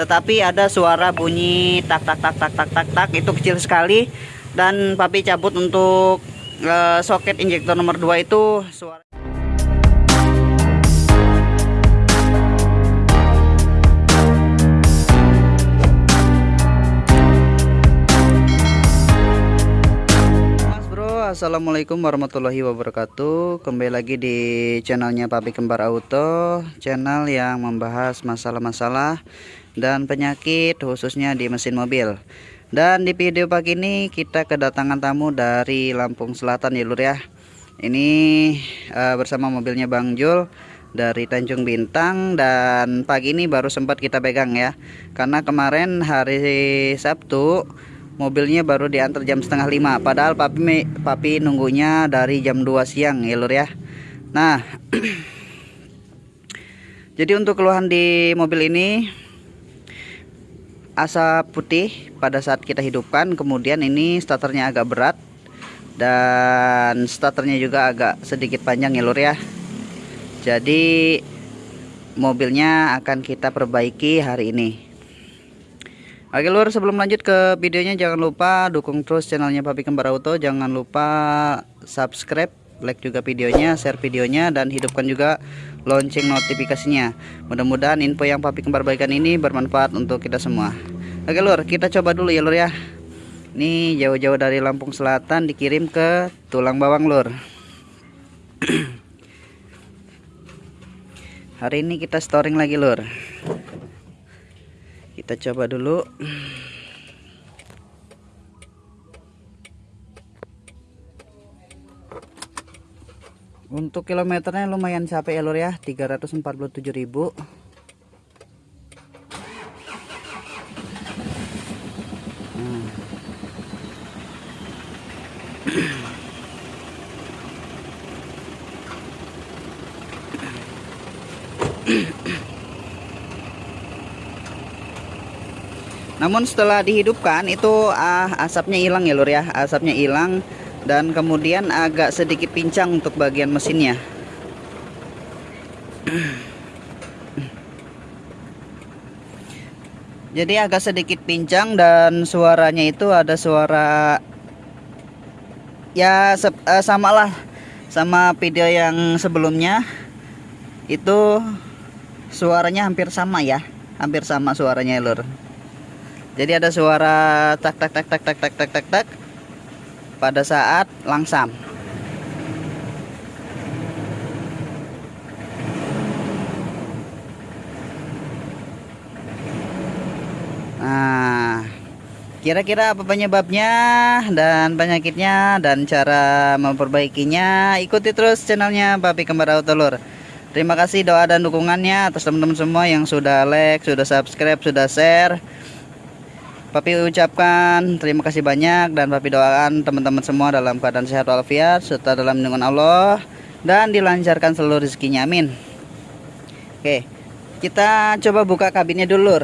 tetapi ada suara bunyi tak tak tak tak tak tak tak. Itu kecil sekali. Dan papi cabut untuk uh, soket injektor nomor 2 itu suara Assalamualaikum warahmatullahi wabarakatuh. Kembali lagi di channelnya Papi Kembar Auto Channel yang membahas masalah-masalah Dan penyakit khususnya di mesin mobil. Dan di video pagi ini kita kedatangan tamu dari Lampung Selatan ya lur ya. Ini uh, bersama mobilnya Bang Jul dari Tanjung Bintang dan pagi ini baru sempat kita pegang ya. Karena kemarin hari Sabtu mobilnya baru diantar jam setengah lima. Padahal papi papi nunggunya dari jam 2 siang ya lur ya. Nah jadi untuk keluhan di mobil ini asap putih pada saat kita hidupkan. Kemudian ini starternya agak berat dan starternya juga agak sedikit panjang ya lur ya. Jadi mobilnya akan kita perbaiki hari ini. Oke lur sebelum lanjut ke videonya jangan lupa dukung terus channelnya Papi Kembar Auto. Jangan lupa subscribe like juga videonya share videonya dan hidupkan juga lonceng notifikasinya. Mudah-mudahan info yang Papi Kembar bagikan ini bermanfaat untuk kita semua. Oke lur kita coba dulu ya lur ya. Ini jauh-jauh dari Lampung Selatan dikirim ke Tulang Bawang lur. Hari ini kita storing lagi lur. Kita coba dulu untuk kilometernya lumayan capek ya lur ya. 347.000 hmm. namun setelah dihidupkan itu ah, asapnya hilang ya lur ya. Asapnya hilang dan kemudian agak sedikit pincang untuk bagian mesinnya. Jadi agak sedikit pincang dan suaranya itu ada suara ya uh, samalah sama video yang sebelumnya. Itu suaranya hampir sama ya hampir sama suaranya lur. Jadi ada suara tak tak tak tak tak tak tak tak tak pada saat langsam Nah, kira-kira apa penyebabnya dan penyakitnya dan cara memperbaikinya? Ikuti terus channelnya Papi Kembar Autolur. Terima kasih doa dan dukungannya atas teman-teman semua yang sudah like, sudah subscribe, sudah share. Papi ucapkan terima kasih banyak dan Papi doakan teman-teman semua dalam keadaan sehat walafiat serta dalam lindungan Allah dan dilancarkan seluruh rezekinya amin. Oke, kita coba buka kabinnya dulu.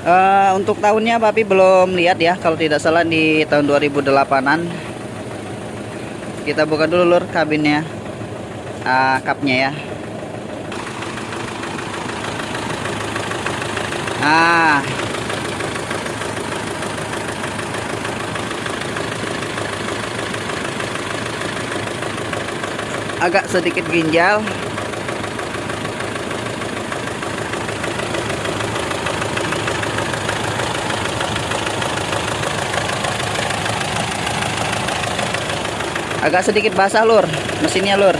Uh, untuk tahunnya Papi belum lihat ya kalau tidak salah di tahun 2008an kita buka dulu lur kabinnya. Uh, kapnya ya. Nah agak sedikit ginjal agak sedikit basah lur mesinnya lur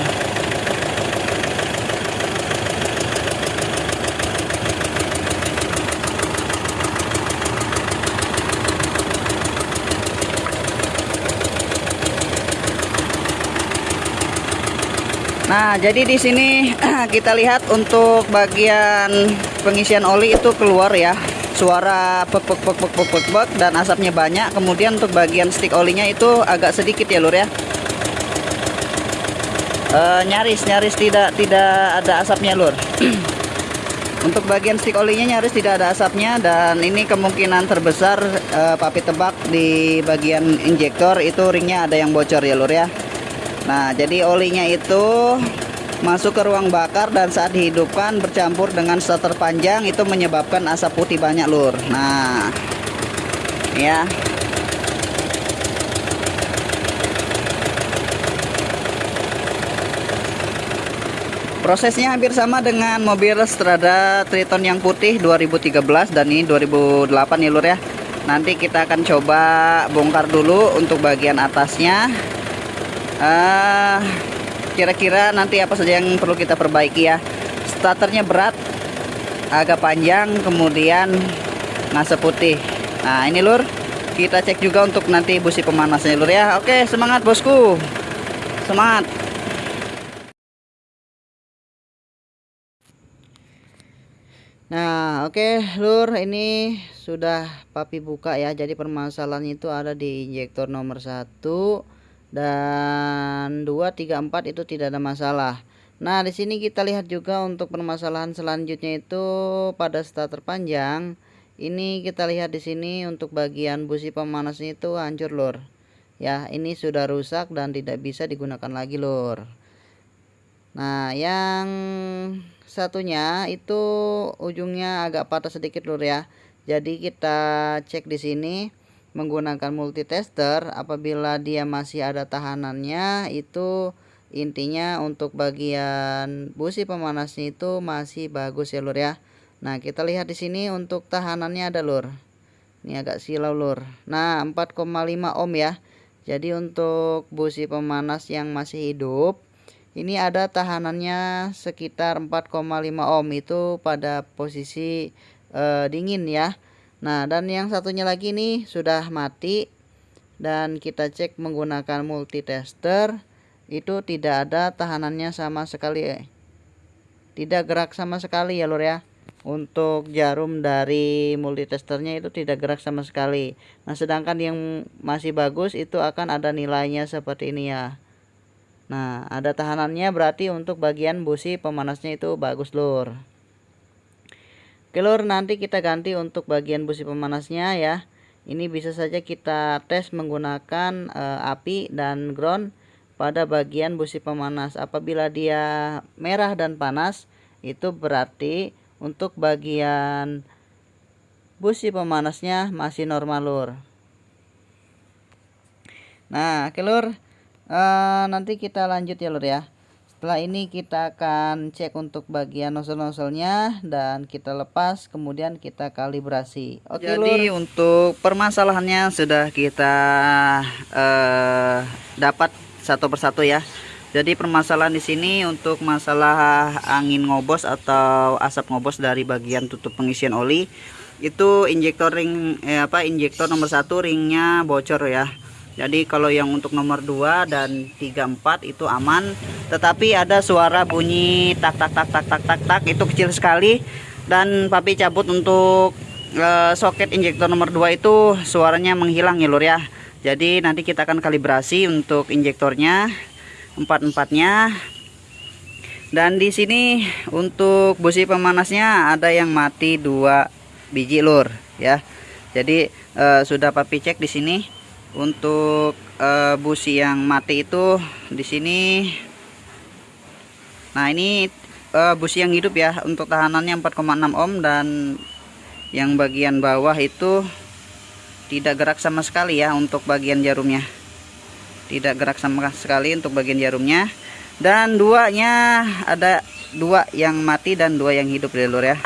Nah, jadi di sini kita lihat untuk bagian pengisian oli itu keluar ya. Suara pek pek pek pek pek pek, dan asapnya banyak. Kemudian untuk bagian stick olinya itu agak sedikit ya, Lur ya uh, nyaris nyaris tidak tidak ada asapnya lur. Untuk bagian stick olinya nyaris tidak ada asapnya dan ini kemungkinan terbesar uh, papi tebak di bagian injektor itu ringnya ada yang bocor ya lur ya. Nah jadi olinya itu masuk ke ruang bakar dan saat dihidupkan bercampur dengan starter panjang itu menyebabkan asap putih banyak lur. Nah ya Prosesnya hampir sama dengan mobil Strada Triton yang putih 2013 dan ini 2008 ya lur ya. Nanti kita akan coba bongkar dulu untuk bagian atasnya. uh, kira-kira nanti apa saja yang perlu kita perbaiki ya. Starternya berat, agak panjang, kemudian ngasep putih. Nah ini lur, kita cek juga untuk nanti busi pemanasnya lur ya. Oke semangat bosku, semangat. Nah, oke, okay, Lur, ini sudah papi buka ya. Jadi permasalahan itu ada di injektor nomor 1 dan 2 3 4 itu tidak ada masalah. Nah, di sini kita lihat juga untuk permasalahan selanjutnya itu pada starter panjang. Ini kita lihat di sini untuk bagian busi pemanasnya itu hancur, Lur. Ya, ini sudah rusak dan tidak bisa digunakan lagi, Lur. Nah, yang satunya itu ujungnya agak patah sedikit lur ya. Jadi kita cek di sini menggunakan multitester. Apabila dia masih ada tahanannya itu intinya untuk bagian busi pemanasnya itu masih bagus ya lur ya. Nah kita lihat di sini untuk tahanannya ada lur. Ini agak silau lur. Nah 4,5 ohm ya. Jadi untuk busi pemanas yang masih hidup ini ada tahanannya sekitar 4,5 ohm itu pada posisi uh, dingin ya. Nah dan yang satunya lagi nih sudah mati dan kita cek menggunakan multitester itu tidak ada tahanannya sama sekali tidak gerak sama sekali ya lur ya. Untuk jarum dari multitesternya itu tidak gerak sama sekali. Nah sedangkan yang masih bagus itu akan ada nilainya seperti ini ya Nah, ada tahanannya berarti untuk bagian busi pemanasnya itu bagus lur. Oke lur, nanti kita ganti untuk bagian busi pemanasnya ya. Ini bisa saja kita tes menggunakan e, api dan ground pada bagian busi pemanas. Apabila dia merah dan panas, itu berarti untuk bagian busi pemanasnya masih normal lur. Nah, oke lur uh, nanti kita lanjut ya lur ya. Setelah ini kita akan cek untuk bagian nozzle-nozzlenya dan kita lepas kemudian kita kalibrasi. Oke jadi lur. untuk permasalahannya sudah kita uh, dapat satu persatu ya. Jadi permasalahan di sini untuk masalah angin ngobos atau asap ngobos dari bagian tutup pengisian oli itu injektor ring eh, apa injektor nomor satu ringnya bocor ya jadi kalau yang untuk nomor 2 dan 34 itu aman. Tetapi ada suara bunyi tak tak tak tak tak tak tak itu kecil sekali. Dan papi cabut untuk uh, soket injektor nomor 2 itu suaranya menghilang ya lur ya. Jadi nanti kita akan kalibrasi untuk injektornya empat-empatnya dan di sini untuk busi pemanasnya ada yang mati dua biji lur ya. Jadi uh, sudah papi cek di sini untuk uh, busi yang mati itu di sini. Nah ini uh, busi yang hidup ya untuk tahanannya 4,6 ohm dan yang bagian bawah itu tidak gerak sama sekali ya untuk bagian jarumnya. Tidak gerak sama sekali untuk bagian jarumnya. Dan duanya ada dua yang mati dan dua yang hidup ya lur ya.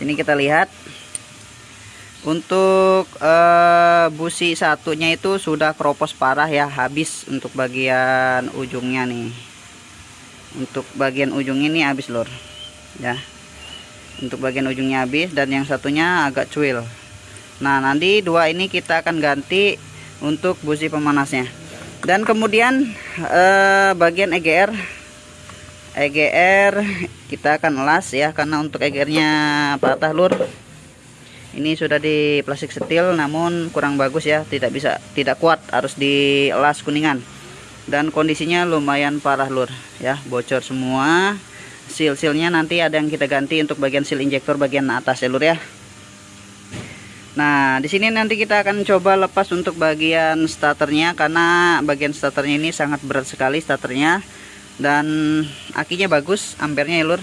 Sini kita lihat untuk uh, busi satunya itu sudah kropos parah ya habis untuk bagian ujungnya nih. Untuk bagian ujung ini habis lor ya. Untuk bagian ujungnya habis dan yang satunya agak cuil. Nah nanti dua ini kita akan ganti untuk busi pemanasnya. Dan kemudian uh, bagian EGR EGR kita akan las ya karena untuk EGR nya patah lur ini sudah di plastik setil namun kurang bagus ya. Tidak bisa tidak kuat harus di las kuningan. Dan kondisinya lumayan parah lur. Ya bocor semua. Seal-sealnya nanti ada yang kita ganti untuk bagian seal injektor bagian atas ya lur ya. Nah, di sini nanti kita akan coba lepas untuk bagian starternya karena bagian starternya ini sangat berat sekali starternya. Dan akinya bagus, ampernya ya lur.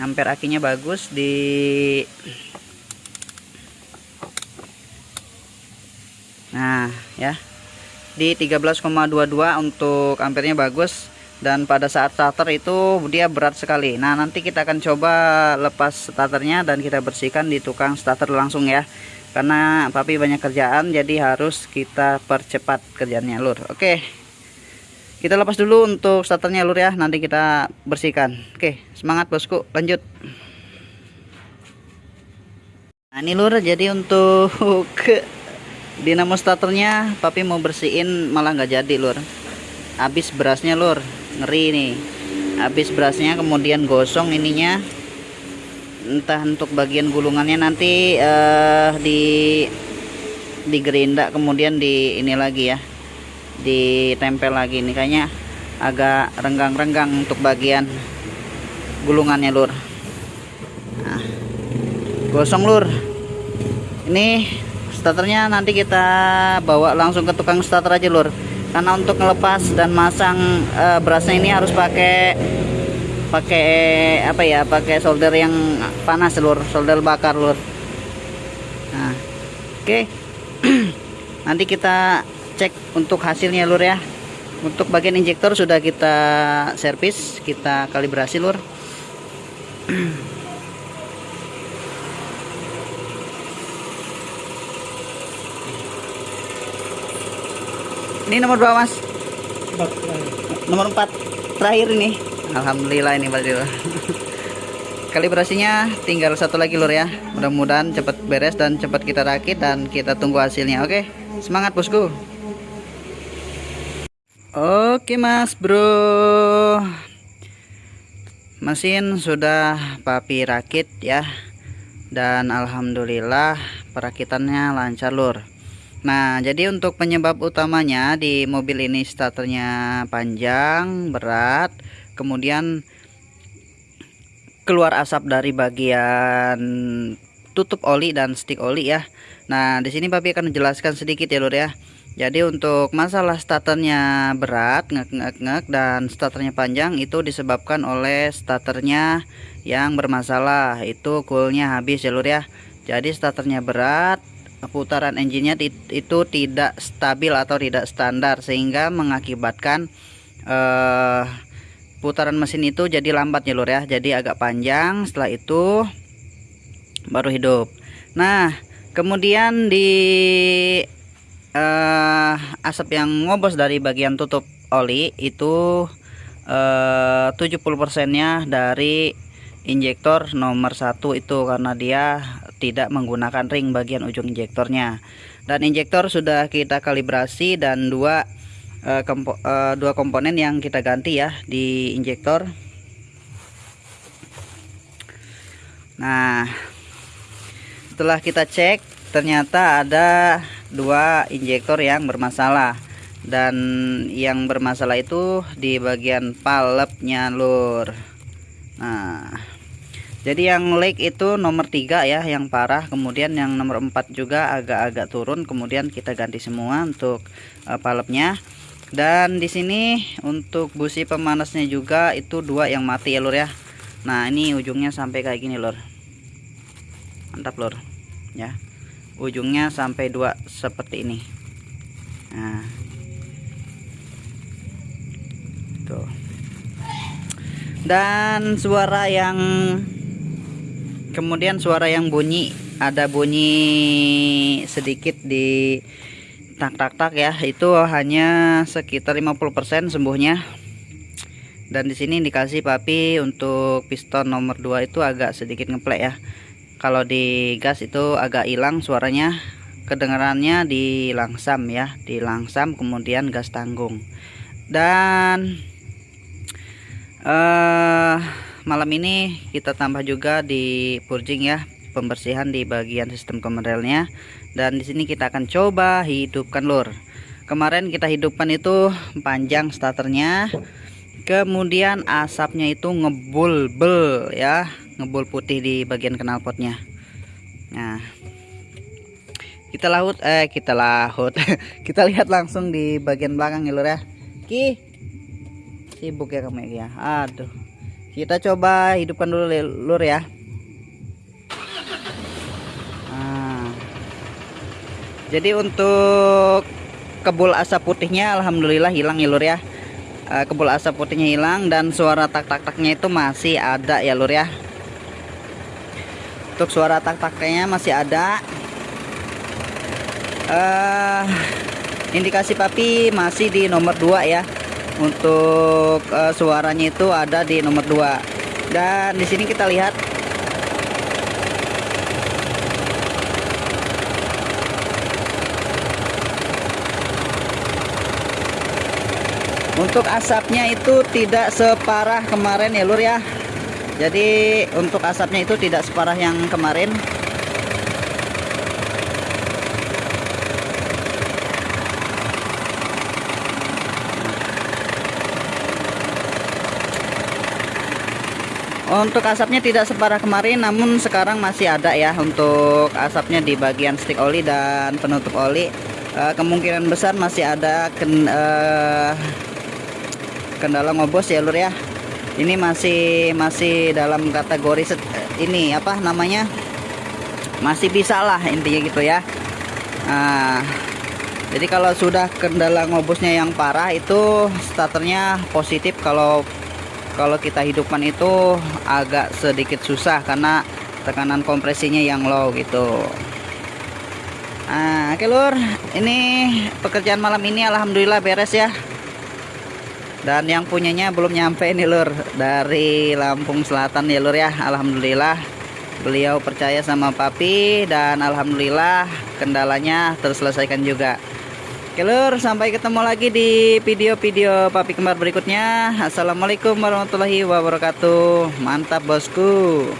Amper akinya bagus di Nah, ya. Di 13,22 untuk ampernya bagus dan pada saat starter itu dia berat sekali. Nah nanti kita akan coba lepas starternya dan kita bersihkan di tukang starter langsung ya. Karena papi banyak kerjaan jadi harus kita percepat kerjanya lur. Oke. Kita lepas dulu untuk starternya lur ya. Nanti kita bersihkan. Oke semangat bosku. Lanjut. Nah ini lur jadi untuk dinamo starternya papi mau bersihin malah nggak jadi lur. Habis berasnya lur. Ngeri nih habis berasnya kemudian gosong ininya. Entah untuk bagian gulungannya nanti uh, di di gerinda kemudian di ini lagi ya. Ditempel lagi nih kayaknya agak renggang-renggang untuk bagian gulungannya lur. Nah, gosong lur. Ini starternya nanti kita bawa langsung ke tukang starter aja lur. Karena untuk ngelepas dan masang uh, berasnya ini harus pakai pakai apa ya pakai solder yang panas lur. Solder bakar lur. Nah oke. Okay. nanti kita cek untuk hasilnya lur ya. Untuk bagian injektor sudah kita servis kita kalibrasi lur Ini nomor berapa mas? Empat, nomor 4 terakhir ini. Alhamdulillah ini Mas Kalibrasinya tinggal satu lagi lur ya. Mudah-mudahan cepat beres dan cepat kita rakit dan kita tunggu hasilnya. Oke, semangat bosku. Oke mas bro Mesin sudah papi rakit ya Dan Alhamdulillah perakitannya lancar lur Nah, jadi untuk penyebab utamanya di mobil ini starternya panjang, berat, kemudian keluar asap dari bagian tutup oli dan stick oli ya. Nah, di sini Papi akan menjelaskan sedikit ya, Lur ya. Jadi untuk masalah starternya berat, ngek-ngek-ngek dan starternya panjang itu disebabkan oleh starternya yang bermasalah. Itu coolnya habis ya, Lur ya. Jadi starternya berat, putaran engine-nya itu tidak stabil atau tidak standar sehingga mengakibatkan uh, putaran mesin itu jadi lambat ya lur ya. Jadi agak panjang setelah itu baru hidup. Nah kemudian di uh, asap yang ngobos dari bagian tutup oli itu uh, 70% nya dari injektor nomor satu itu karena dia tidak menggunakan ring bagian ujung injektornya. Dan injektor sudah kita kalibrasi dan dua uh, kompo, uh, dua komponen yang kita ganti ya di injektor. Nah setelah kita cek ternyata ada dua injektor yang bermasalah. Dan yang bermasalah itu di bagian palepnya lur. Nah jadi yang leak itu nomor 3 ya yang parah. Kemudian yang nomor 4 juga agak-agak turun. Kemudian kita ganti semua untuk uh, palepnya dan di sini untuk busi pemanasnya juga itu dua yang mati ya lur ya. Nah ini ujungnya sampai kayak gini lur. Mantap lur. Ya. Ujungnya sampai dua seperti ini. Nah. Tuh. Dan suara yang kemudian suara yang bunyi ada bunyi sedikit di tak tak tak ya. Itu hanya sekitar 50% sembuhnya. Dan di sini dikasih papi untuk piston nomor 2 itu agak sedikit ngeplek ya. Kalau di gas itu agak hilang suaranya. Kedengarannya di langsam ya di langsam kemudian gas tanggung. Dan uh, malam ini kita tambah juga di purging ya pembersihan di bagian sistem kemerelnya dan di sini kita akan coba hidupkan lur. Kemarin kita hidupkan itu panjang starternya kemudian asapnya itu ngebul-bel ya ngebul putih di bagian knalpotnya. Nah kita laut eh kita laut. Kita lihat langsung di bagian belakang ya lur ya. Ki sibuk ya kamu ya? Aduh kita coba hidupkan dulu lur ya. Nah, jadi untuk kebul asap putihnya alhamdulillah hilang ya lur ya. Uh, kebul asap putihnya hilang dan suara tak tak taknya itu masih ada ya lur ya. Untuk suara tak taknya masih ada. Uh, indikasi papi masih di nomor 2 ya untuk uh, suaranya itu ada di nomor 2 dan di sini kita lihat. Untuk asapnya itu tidak separah kemarin ya lur ya. Jadi untuk asapnya itu tidak separah yang kemarin Untuk asapnya tidak separah kemarin namun sekarang masih ada ya untuk asapnya di bagian stick oli dan penutup oli. Uh, kemungkinan besar masih ada ken, uh, kendala ngobos ya lur ya. Ini masih masih dalam kategori ini apa namanya? Masih bisa lah intinya gitu ya. Nah, jadi kalau sudah kendala ngobosnya yang parah itu starternya positif. Kalau kalau kita hidupkan itu agak sedikit susah karena tekanan kompresinya yang low gitu. Nah oke lur. Ini pekerjaan malam ini Alhamdulillah beres ya. Dan yang punyanya belum nyampe nih lur. Dari Lampung Selatan ya lur ya. Alhamdulillah. Beliau percaya sama papi dan Alhamdulillah kendalanya terselesaikan juga Oke lur, sampai ketemu lagi di video-video papi kembar berikutnya. Assalamualaikum warahmatullahi wabarakatuh. Mantap bosku.